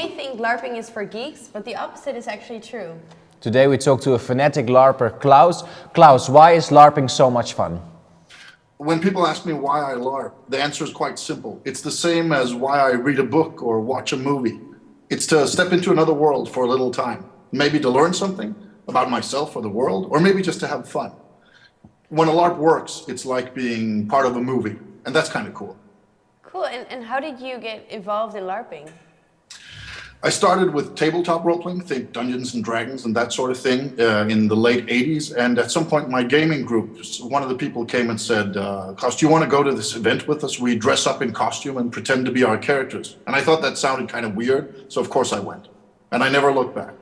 may think LARPing is for geeks, but the opposite is actually true. Today we talk to a fanatic LARPer, Klaus. Klaus, why is LARPing so much fun? When people ask me why I LARP, the answer is quite simple. It's the same as why I read a book or watch a movie. It's to step into another world for a little time. Maybe to learn something about myself or the world, or maybe just to have fun. When a LARP works, it's like being part of a movie, and that's kind of cool. Cool, and, and how did you get involved in LARPing? I started with tabletop role-playing, think Dungeons and Dragons and that sort of thing uh, in the late 80s. And at some point my gaming group, one of the people came and said, uh, do you want to go to this event with us? We dress up in costume and pretend to be our characters. And I thought that sounded kind of weird, so of course I went. And I never looked back.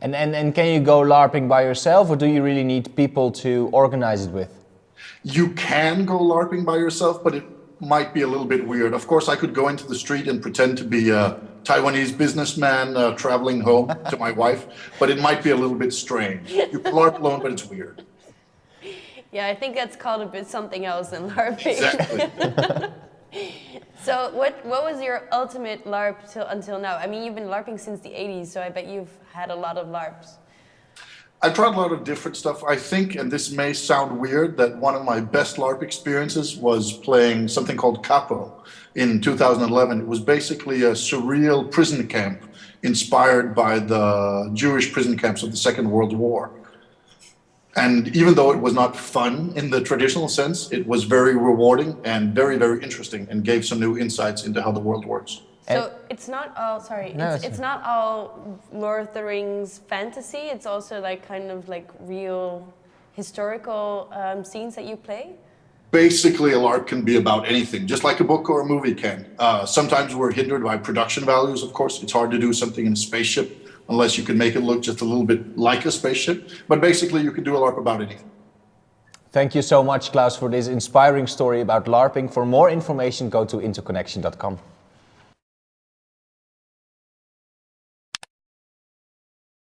And, and, and can you go LARPing by yourself or do you really need people to organize it with? You can go LARPing by yourself, but it might be a little bit weird. Of course, I could go into the street and pretend to be a Taiwanese businessman uh, traveling home to my wife, but it might be a little bit strange. You can LARP alone, but it's weird. Yeah, I think that's called a bit something else than LARPing. Exactly. so what, what was your ultimate LARP till, until now? I mean, you've been LARPing since the 80s, so I bet you've had a lot of LARPs. I've tried a lot of different stuff. I think, and this may sound weird, that one of my best LARP experiences was playing something called Kapo in 2011. It was basically a surreal prison camp inspired by the Jewish prison camps of the Second World War. And even though it was not fun in the traditional sense, it was very rewarding and very, very interesting and gave some new insights into how the world works. So it's not all, sorry, No, it's, it's- it's not all Lord of the Rings fantasy, it's also like kind of like real historical um, scenes that you play? Basically, a LARP can be about anything, just like a book or a movie can. Uh, sometimes we're hindered by production values, of course. It's hard to do something in a spaceship unless you can make it look just a little bit like a spaceship. But basically, you can do a LARP about anything. Thank you so much, Klaus, for this inspiring story about LARPing. For more information, go to interconnection.com.